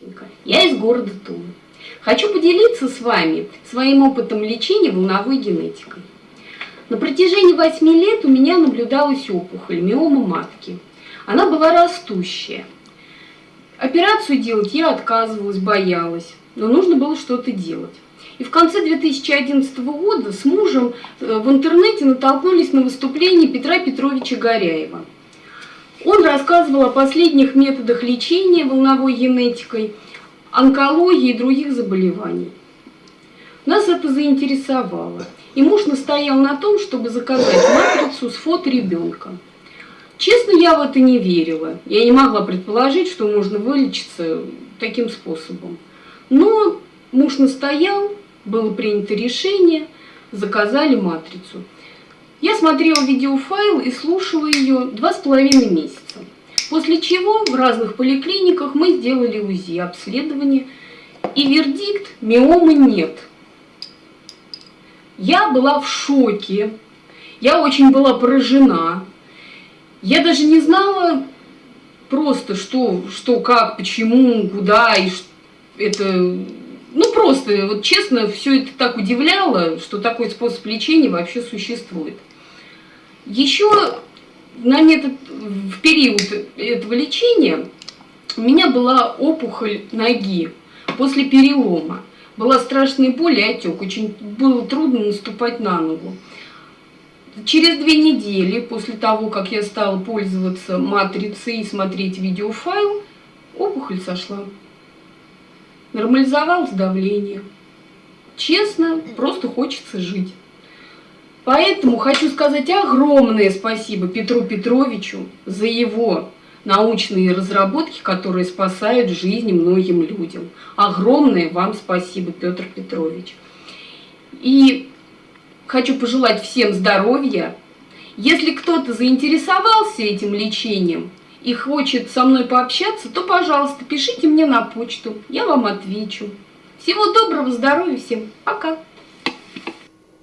Костенко. Я из города Тулы. Хочу поделиться с вами своим опытом лечения волновой генетикой. На протяжении 8 лет у меня наблюдалась опухоль, миома матки. Она была растущая. Операцию делать я отказывалась, боялась, но нужно было что-то делать. И в конце 2011 года с мужем э, в интернете натолкнулись на выступление Петра Петровича Горяева. Он рассказывал о последних методах лечения волновой генетикой, онкологии и других заболеваний. Нас это заинтересовало. И муж настоял на том, чтобы заказать матрицу с фото ребенка. Честно, я в это не верила. Я не могла предположить, что можно вылечиться таким способом. Но муж настоял, было принято решение, заказали матрицу. Я смотрела видеофайл и слушала ее два с половиной месяца. После чего в разных поликлиниках мы сделали УЗИ, обследование, и вердикт – миомы нет. Я была в шоке, я очень была поражена. Я даже не знала просто, что, что как, почему, куда, и это... Ну, просто, вот честно, все это так удивляло, что такой способ лечения вообще существует. Еще на метод, в период этого лечения у меня была опухоль ноги после перелома. Была страшная боль и отек, очень было трудно наступать на ногу. Через две недели после того, как я стала пользоваться матрицей и смотреть видеофайл, опухоль сошла. Нормализовалось давление. Честно, просто хочется жить. Поэтому хочу сказать огромное спасибо Петру Петровичу за его научные разработки, которые спасают жизни многим людям. Огромное вам спасибо, Петр Петрович. И хочу пожелать всем здоровья. Если кто-то заинтересовался этим лечением и хочет со мной пообщаться, то, пожалуйста, пишите мне на почту, я вам отвечу. Всего доброго, здоровья всем, пока!